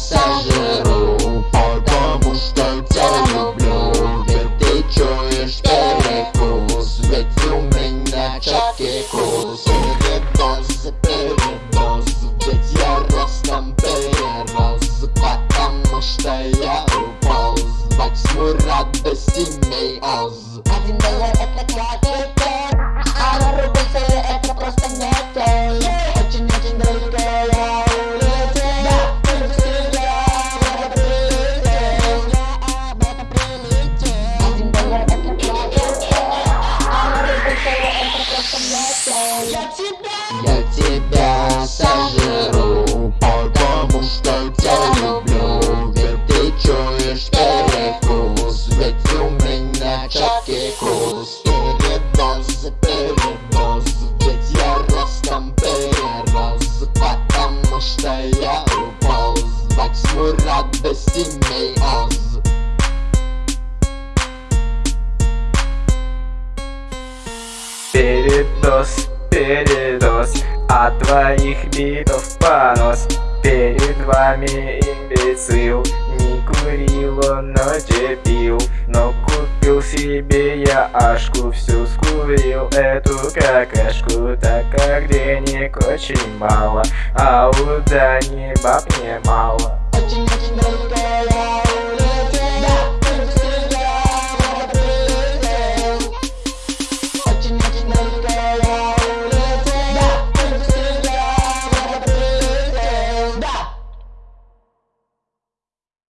сожру Потому что тебя люблю. Ведь ты чуешь перекус Ведь у меня четкий курс Передоз, передоз Ведь я ростом перерос Потому что я упал, звать тьму радости мей оз Один доллар это тебя Я тебя сожру Потому что тебя люблю. Ведь ты чуешь перекус Ведь у меня четкий курс. Передоз, передоз Ведь я ростом перерос. Потому что я уполз Во тьму радости мейоз Передоз, От твоих битов понос. Перед вами имбецил Не курил он, но пил. Но купил себе я ашку Всю скурил эту какашку. Так как денег очень мало А у Дани баб Очень-очень дорогая